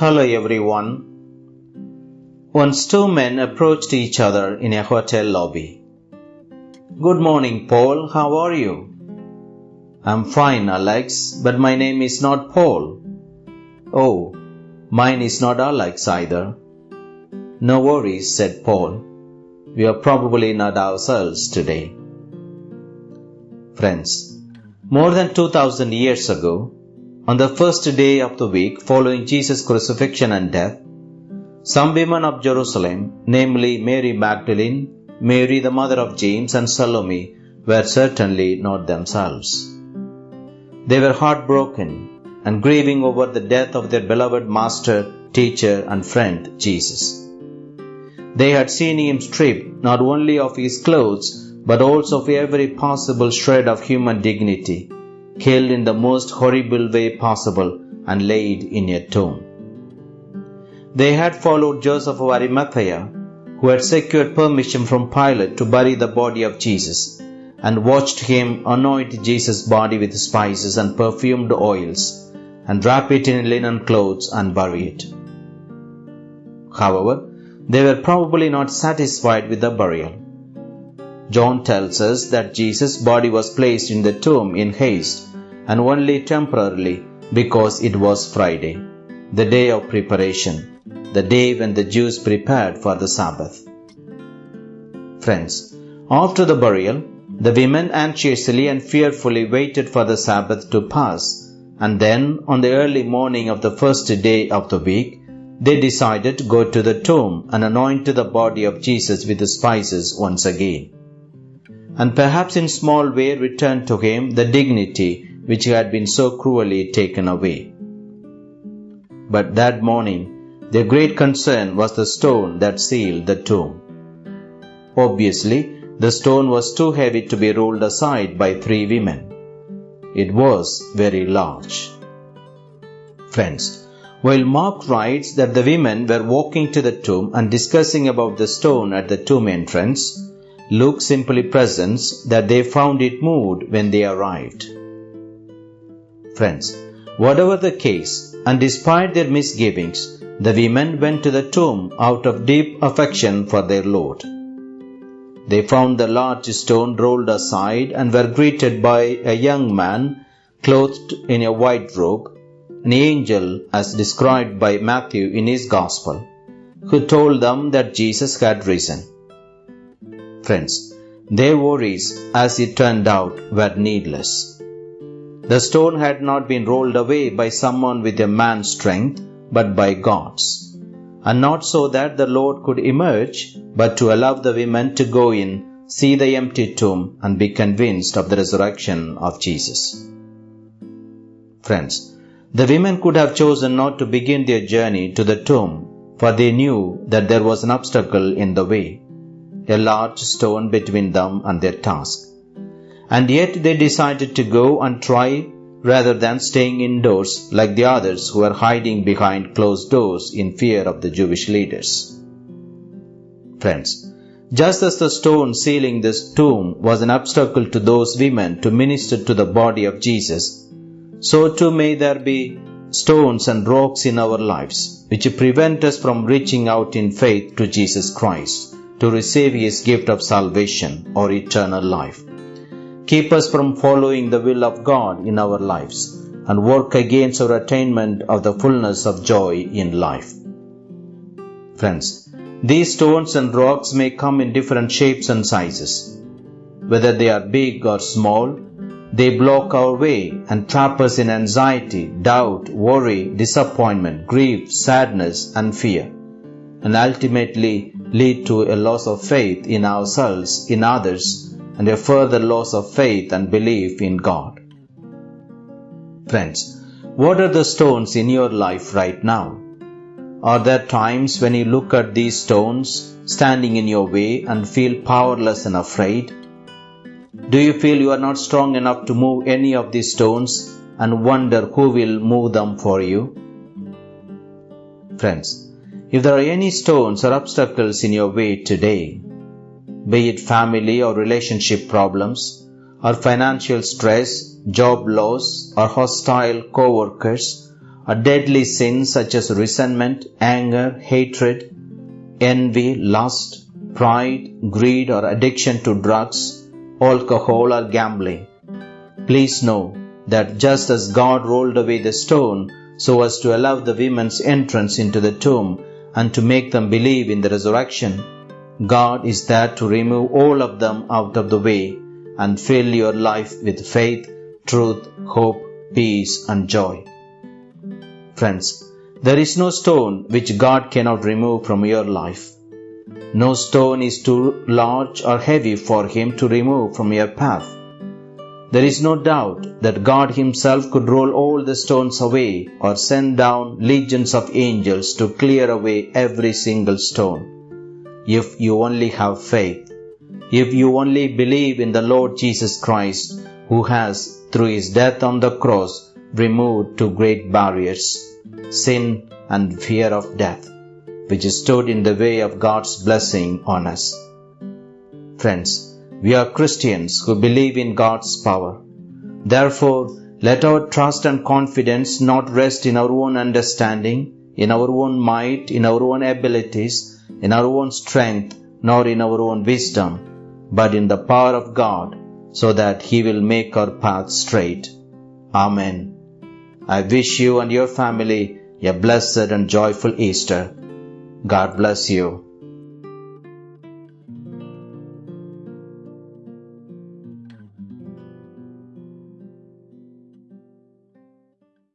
Hello everyone. Once two men approached each other in a hotel lobby. Good morning, Paul. How are you? I'm fine, Alex, but my name is not Paul. Oh, mine is not Alex either. No worries, said Paul. We are probably not ourselves today. Friends, more than 2000 years ago, on the first day of the week following Jesus' crucifixion and death, some women of Jerusalem, namely Mary Magdalene, Mary the mother of James, and Salome, were certainly not themselves. They were heartbroken and grieving over the death of their beloved master, teacher, and friend, Jesus. They had seen him stripped not only of his clothes, but also of every possible shred of human dignity killed in the most horrible way possible and laid in a tomb. They had followed Joseph of Arimathea, who had secured permission from Pilate to bury the body of Jesus, and watched him anoint Jesus' body with spices and perfumed oils, and wrap it in linen clothes and bury it. However, they were probably not satisfied with the burial. John tells us that Jesus' body was placed in the tomb in haste and only temporarily because it was Friday, the day of preparation, the day when the Jews prepared for the Sabbath. Friends, after the burial, the women anxiously and fearfully waited for the Sabbath to pass, and then on the early morning of the first day of the week, they decided to go to the tomb and anoint the body of Jesus with the spices once again. And perhaps in small way return to him the dignity which he had been so cruelly taken away. But that morning, their great concern was the stone that sealed the tomb. Obviously, the stone was too heavy to be rolled aside by three women. It was very large. Friends, while Mark writes that the women were walking to the tomb and discussing about the stone at the tomb entrance, Luke simply presents that they found it moved when they arrived. Friends, whatever the case, and despite their misgivings, the women went to the tomb out of deep affection for their Lord. They found the large stone rolled aside and were greeted by a young man clothed in a white robe, an angel as described by Matthew in his Gospel, who told them that Jesus had risen. Friends, their worries, as it turned out, were needless. The stone had not been rolled away by someone with a man's strength, but by God's. And not so that the Lord could emerge, but to allow the women to go in, see the empty tomb, and be convinced of the resurrection of Jesus. Friends, the women could have chosen not to begin their journey to the tomb, for they knew that there was an obstacle in the way, a large stone between them and their task and yet they decided to go and try rather than staying indoors like the others who were hiding behind closed doors in fear of the Jewish leaders. Friends, just as the stone sealing this tomb was an obstacle to those women to minister to the body of Jesus, so too may there be stones and rocks in our lives which prevent us from reaching out in faith to Jesus Christ to receive his gift of salvation or eternal life keep us from following the will of God in our lives, and work against our attainment of the fullness of joy in life. Friends, these stones and rocks may come in different shapes and sizes. Whether they are big or small, they block our way and trap us in anxiety, doubt, worry, disappointment, grief, sadness, and fear, and ultimately lead to a loss of faith in ourselves, in others, and a further loss of faith and belief in God. Friends, what are the stones in your life right now? Are there times when you look at these stones standing in your way and feel powerless and afraid? Do you feel you are not strong enough to move any of these stones and wonder who will move them for you? Friends, if there are any stones or obstacles in your way today, be it family or relationship problems, or financial stress, job loss, or hostile co-workers, a deadly sin such as resentment, anger, hatred, envy, lust, pride, greed, or addiction to drugs, alcohol, or gambling. Please know that just as God rolled away the stone so as to allow the women's entrance into the tomb and to make them believe in the resurrection, God is there to remove all of them out of the way and fill your life with faith, truth, hope, peace, and joy. Friends, there is no stone which God cannot remove from your life. No stone is too large or heavy for Him to remove from your path. There is no doubt that God Himself could roll all the stones away or send down legions of angels to clear away every single stone. If you only have faith, if you only believe in the Lord Jesus Christ, who has, through His death on the cross, removed two great barriers sin and fear of death, which stood in the way of God's blessing on us. Friends, we are Christians who believe in God's power. Therefore, let our trust and confidence not rest in our own understanding, in our own might, in our own abilities, in our own strength, nor in our own wisdom, but in the power of God, so that He will make our path straight. Amen. I wish you and your family a blessed and joyful Easter. God bless you.